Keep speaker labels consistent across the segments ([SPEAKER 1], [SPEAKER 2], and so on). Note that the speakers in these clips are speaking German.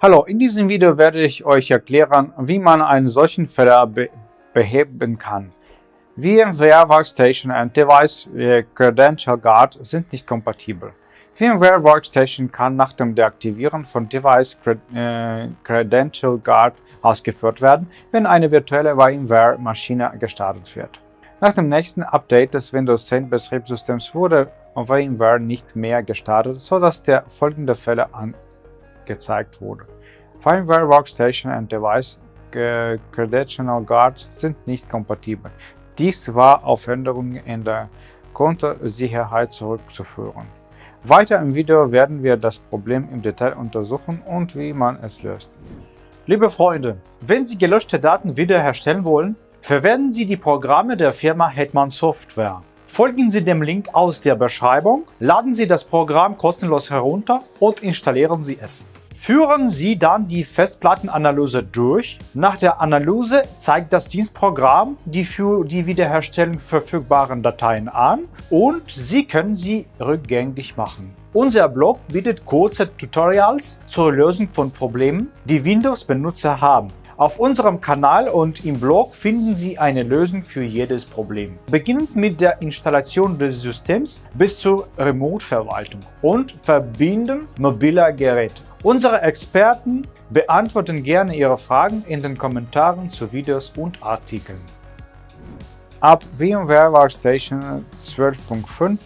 [SPEAKER 1] Hallo, in diesem Video werde ich euch erklären, wie man einen solchen Fehler be beheben kann. VMware Workstation und Device Credential Guard sind nicht kompatibel. VMware Workstation kann nach dem Deaktivieren von Device Credential Guard ausgeführt werden, wenn eine virtuelle VMware-Maschine gestartet wird. Nach dem nächsten Update des Windows 10 Betriebssystems wurde VMware nicht mehr gestartet, sodass der folgende Fehler gezeigt wurde. Firmware Workstation und Device Credential Guard sind nicht kompatibel. Dies war auf Änderungen in der Kontersicherheit zurückzuführen. Weiter im Video werden wir das Problem im Detail untersuchen und wie man es löst.
[SPEAKER 2] Liebe Freunde, wenn Sie gelöschte Daten wiederherstellen wollen, verwenden Sie die Programme der Firma Hetman Software. Folgen Sie dem Link aus der Beschreibung, laden Sie das Programm kostenlos herunter und installieren Sie es. Führen Sie dann die Festplattenanalyse durch. Nach der Analyse zeigt das Dienstprogramm die für die Wiederherstellung verfügbaren Dateien an und Sie können sie rückgängig machen. Unser Blog bietet kurze Tutorials zur Lösung von Problemen, die Windows-Benutzer haben. Auf unserem Kanal und im Blog finden Sie eine Lösung für jedes Problem. Beginnend mit der Installation des Systems bis zur Remote-Verwaltung und Verbinden mobiler Geräte. Unsere Experten beantworten gerne Ihre Fragen in den Kommentaren zu Videos und Artikeln.
[SPEAKER 1] Ab VMware Workstation 12.5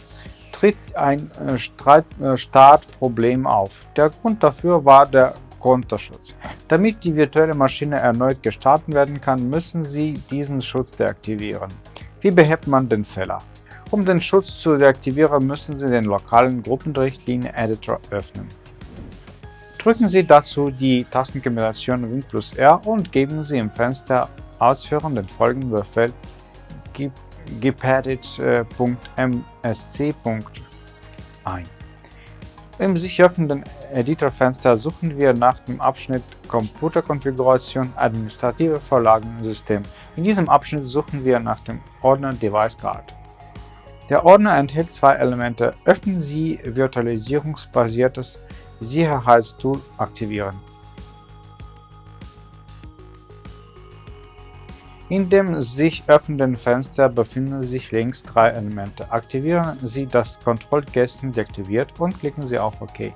[SPEAKER 1] tritt ein äh, äh, Startproblem auf. Der Grund dafür war der Kontoschutz. Damit die virtuelle Maschine erneut gestartet werden kann, müssen Sie diesen Schutz deaktivieren. Wie behebt man den Fehler? Um den Schutz zu deaktivieren, müssen Sie den lokalen Gruppenrichtlinie-Editor öffnen. Drücken Sie dazu die Tastenkombination Win plus R und geben Sie im Fenster Ausführen den folgenden Befehl gpaddit.msc. ein. Im sich öffnenden Editorfenster suchen wir nach dem Abschnitt Computerkonfiguration Administrative Vorlagensystem. In diesem Abschnitt suchen wir nach dem Ordner Device Guard. Der Ordner enthält zwei Elemente. Öffnen Sie virtualisierungsbasiertes Sicherheitstool aktivieren. In dem sich öffnenden Fenster befinden sich links drei Elemente. Aktivieren Sie das Kontrollkästchen deaktiviert und klicken Sie auf OK.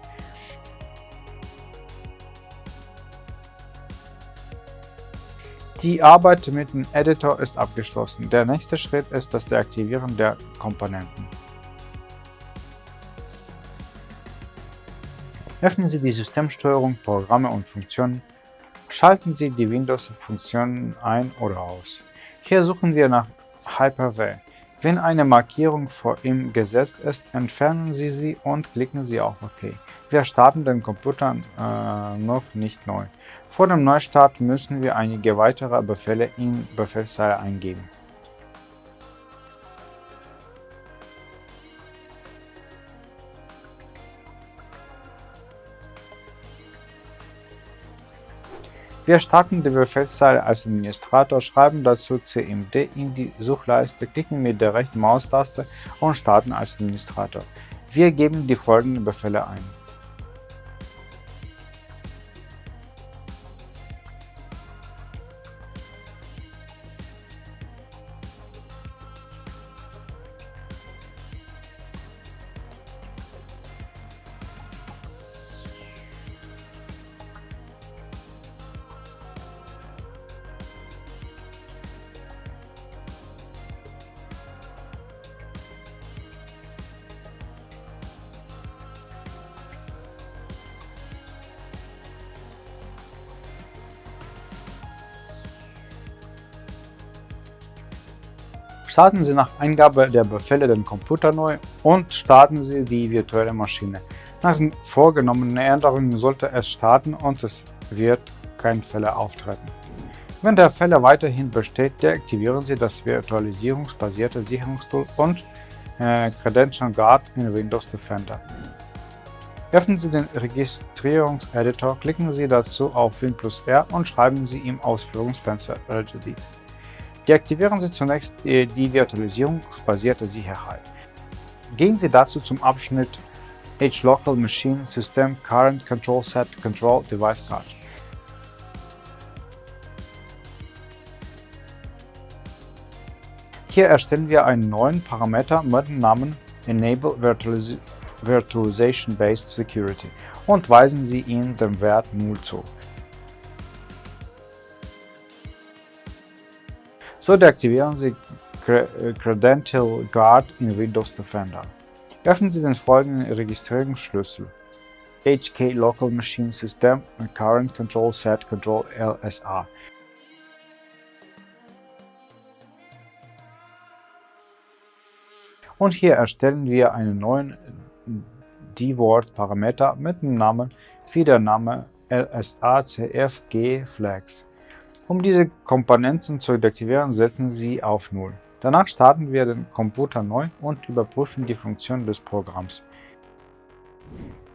[SPEAKER 1] Die Arbeit mit dem Editor ist abgeschlossen. Der nächste Schritt ist das Deaktivieren der Komponenten. Öffnen Sie die Systemsteuerung, Programme und Funktionen. Schalten Sie die Windows-Funktionen ein oder aus. Hier suchen wir nach Hyper-V. Wenn eine Markierung vor ihm gesetzt ist, entfernen Sie sie und klicken Sie auf OK. Wir starten den Computer äh, noch nicht neu. Vor dem Neustart müssen wir einige weitere Befehle in Befehlszeile eingeben. Wir starten die Befehlszeile als Administrator, schreiben dazu cmd in die Suchleiste, klicken mit der rechten Maustaste und starten als Administrator. Wir geben die folgenden Befehle ein. Starten Sie nach Eingabe der Befehle den Computer neu und starten Sie die virtuelle Maschine. Nach den vorgenommenen Änderungen sollte es starten und es wird kein Fehler auftreten. Wenn der Fehler weiterhin besteht, deaktivieren Sie das virtualisierungsbasierte Sicherungstool und äh, Credential Guard in Windows Defender. Öffnen Sie den Registrierungseditor, klicken Sie dazu auf Win plus R und schreiben Sie im Ausführungsfenster Regedit. Deaktivieren Sie zunächst die virtualisierungsbasierte Sicherheit. Gehen Sie dazu zum Abschnitt H Local Machine System Current Control Set Control Device Card. Hier erstellen wir einen neuen Parameter mit dem Namen Enable Virtualization Based Security und weisen Sie ihm den Wert 0 zu. So deaktivieren Sie Credential Guard in Windows Defender. Öffnen Sie den folgenden Registrierungsschlüssel HK Local Machine System Current Control Set Control LSA Und hier erstellen wir einen neuen D-Word-Parameter mit dem Namen wie der Name LSACFG-Flags. Um diese Komponenten zu deaktivieren, setzen Sie auf 0. Danach starten wir den Computer neu und überprüfen die Funktion des Programms.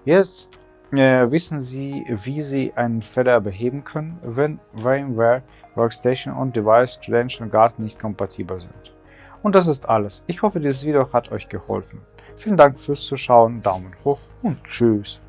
[SPEAKER 1] Jetzt äh, wissen Sie, wie Sie einen Fehler beheben können, wenn VMware Workstation und Device Credential Guard nicht kompatibel sind. Und das ist alles. Ich hoffe, dieses Video hat euch geholfen. Vielen Dank fürs Zuschauen, Daumen hoch und Tschüss.